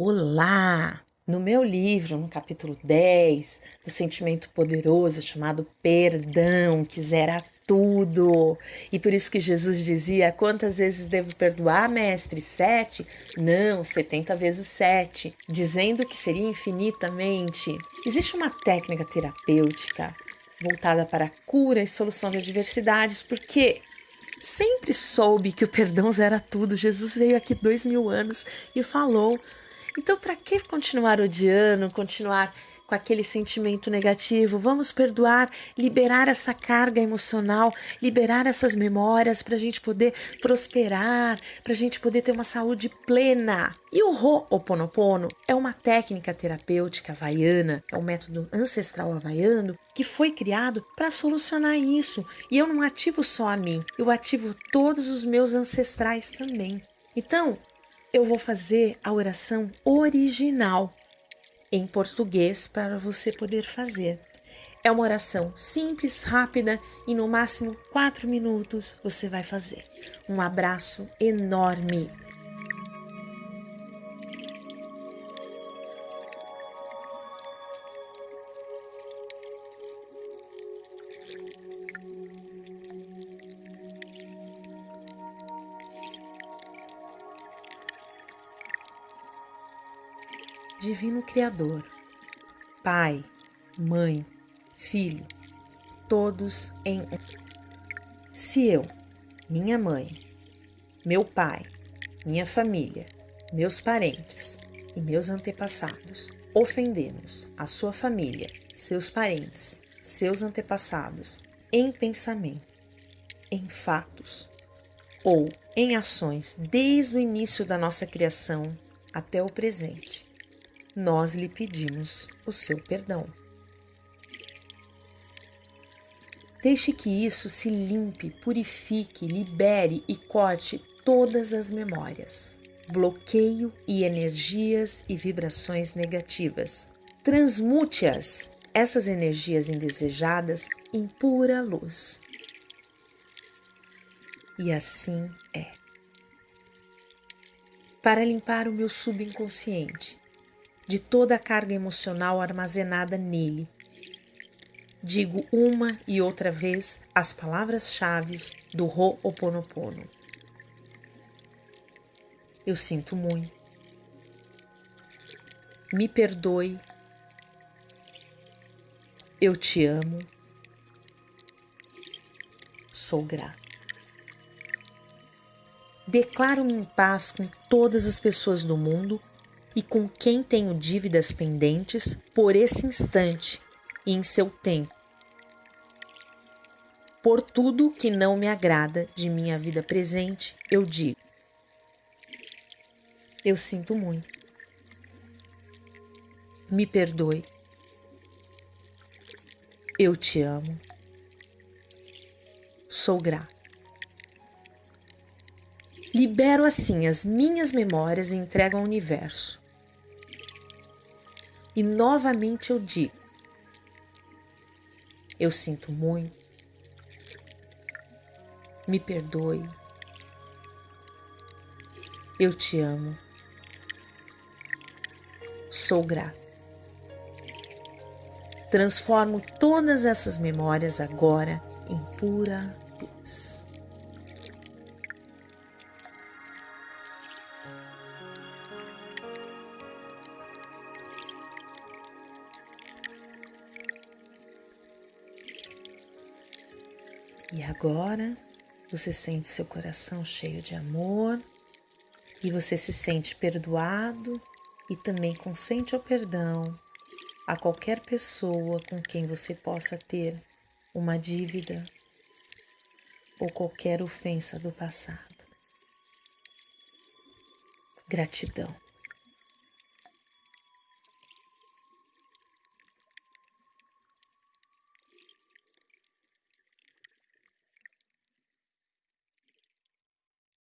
Olá! No meu livro, no capítulo 10 do sentimento poderoso chamado Perdão, que zera tudo. E por isso que Jesus dizia: Quantas vezes devo perdoar, mestre? Sete? Não, setenta vezes sete, dizendo que seria infinitamente. Existe uma técnica terapêutica voltada para a cura e solução de adversidades, porque sempre soube que o perdão zera tudo. Jesus veio aqui dois mil anos e falou então, para que continuar odiando, continuar com aquele sentimento negativo? Vamos perdoar, liberar essa carga emocional, liberar essas memórias para a gente poder prosperar, para a gente poder ter uma saúde plena. E o Ho'oponopono é uma técnica terapêutica havaiana, é um método ancestral havaiano que foi criado para solucionar isso. E eu não ativo só a mim, eu ativo todos os meus ancestrais também. Então, eu vou fazer a oração original em português para você poder fazer. É uma oração simples, rápida e no máximo quatro minutos você vai fazer. Um abraço enorme. Divino Criador, Pai, Mãe, Filho, todos em um. Se eu, minha mãe, meu pai, minha família, meus parentes e meus antepassados ofendemos a sua família, seus parentes, seus antepassados em pensamento, em fatos ou em ações desde o início da nossa criação até o presente nós lhe pedimos o seu perdão. Deixe que isso se limpe, purifique, libere e corte todas as memórias, bloqueio e energias e vibrações negativas. Transmute-as, essas energias indesejadas, em pura luz. E assim é. Para limpar o meu subconsciente, de toda a carga emocional armazenada nele. Digo uma e outra vez as palavras-chave do Ho'oponopono. Eu sinto muito. Me perdoe. Eu te amo. Sou grato. Declaro-me em paz com todas as pessoas do mundo e com quem tenho dívidas pendentes por esse instante e em seu tempo. Por tudo que não me agrada de minha vida presente, eu digo: Eu sinto muito. Me perdoe. Eu te amo. Sou grato. Libero assim as minhas memórias e entrego ao universo. E novamente eu digo: Eu sinto muito, me perdoe, eu te amo, sou grato. Transformo todas essas memórias agora em pura luz. E agora você sente seu coração cheio de amor e você se sente perdoado e também consente o perdão a qualquer pessoa com quem você possa ter uma dívida ou qualquer ofensa do passado. Gratidão.